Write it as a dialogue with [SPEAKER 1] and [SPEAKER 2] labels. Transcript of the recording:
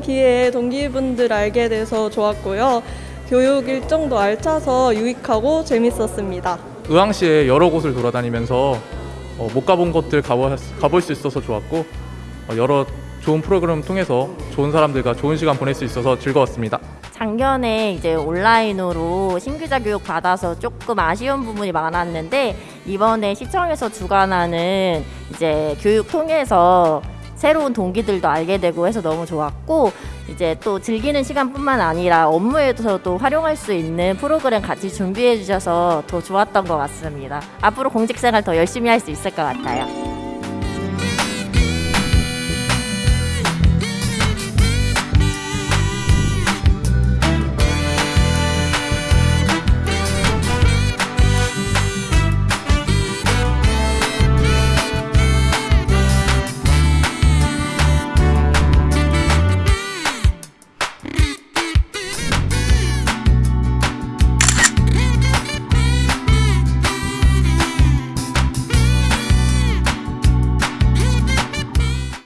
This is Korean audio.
[SPEAKER 1] 기회에 동기분들 알게 돼서 좋았고요. 교육 일정도 알차서 유익하고 재밌었습니다.
[SPEAKER 2] 의왕시에 여러 곳을 돌아다니면서 어, 못 가본 곳들 가볼, 가볼 수 있어서 좋았고 어, 여러 좋은 프로그램 통해서 좋은 사람들과 좋은 시간 보낼 수 있어서 즐거웠습니다.
[SPEAKER 3] 작년에 이제 온라인으로 신규자 교육 받아서 조금 아쉬운 부분이 많았는데 이번에 시청에서 주관하는 이제 교육 통해서 새로운 동기들도 알게 되고 해서 너무 좋았고 이제 또 즐기는 시간뿐만 아니라 업무에서도 활용할 수 있는 프로그램 같이 준비해 주셔서 더 좋았던 것 같습니다. 앞으로 공직생활 더 열심히 할 수 있을 것 같아요.